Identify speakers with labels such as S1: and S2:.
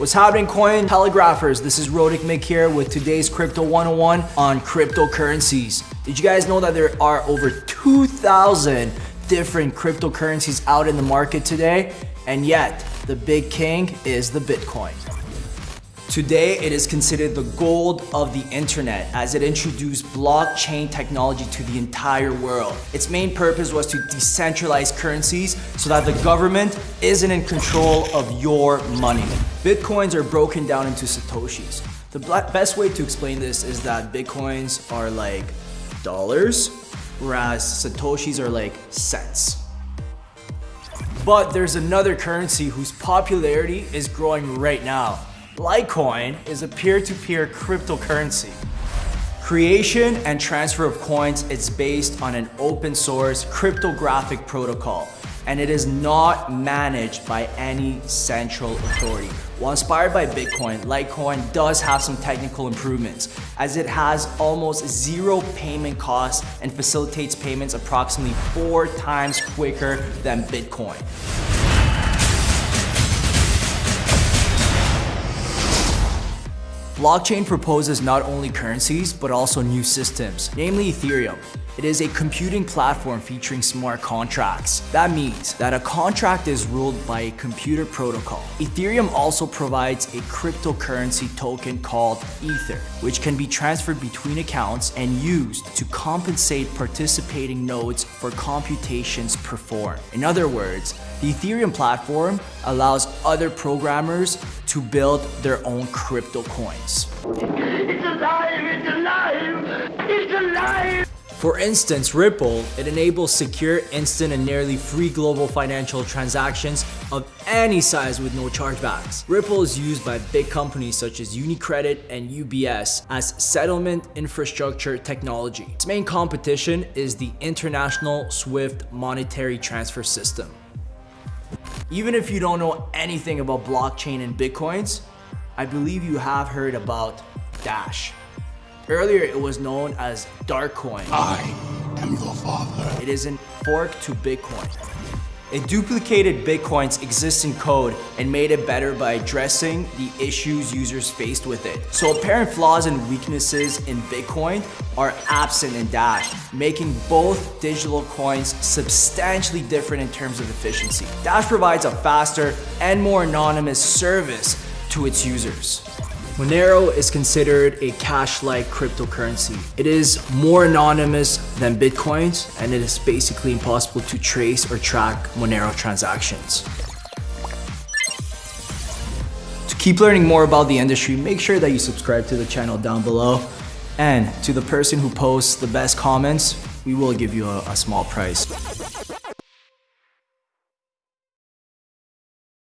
S1: What's happening coin telegraphers? This is Rodic Mick here with today's Crypto 101 on cryptocurrencies. Did you guys know that there are over 2,000 different cryptocurrencies out in the market today? And yet, the big king is the Bitcoin. Today, it is considered the gold of the internet as it introduced blockchain technology to the entire world. Its main purpose was to decentralize currencies so that the government isn't in control of your money. Bitcoins are broken down into Satoshis. The best way to explain this is that Bitcoins are like dollars, whereas Satoshis are like cents. But there's another currency whose popularity is growing right now. Litecoin is a peer-to-peer -peer cryptocurrency. Creation and transfer of coins is based on an open source cryptographic protocol and it is not managed by any central authority. While inspired by Bitcoin, Litecoin does have some technical improvements as it has almost zero payment costs and facilitates payments approximately four times quicker than Bitcoin. Blockchain proposes not only currencies, but also new systems, namely Ethereum. It is a computing platform featuring smart contracts. That means that a contract is ruled by a computer protocol. Ethereum also provides a cryptocurrency token called Ether, which can be transferred between accounts and used to compensate participating nodes for computations performed. In other words, the Ethereum platform allows other programmers to build their own crypto coins. It's alive! It's alive! It's alive! For instance, Ripple, it enables secure, instant, and nearly free global financial transactions of any size with no chargebacks. Ripple is used by big companies such as UniCredit and UBS as settlement infrastructure technology. Its main competition is the International SWIFT Monetary Transfer System. Even if you don't know anything about blockchain and Bitcoins, I believe you have heard about Dash. Earlier, it was known as Darkcoin.
S2: I am your father.
S1: It is a fork to Bitcoin. It duplicated Bitcoin's existing code and made it better by addressing the issues users faced with it. So apparent flaws and weaknesses in Bitcoin are absent in Dash, making both digital coins substantially different in terms of efficiency. Dash provides a faster and more anonymous service to its users. Monero is considered a cash-like cryptocurrency. It is more anonymous than Bitcoins, and it is basically impossible to trace or track Monero transactions. To keep learning more about the industry, make sure that you subscribe to the channel down below. And to the person who posts the best comments, we will give you a, a small prize.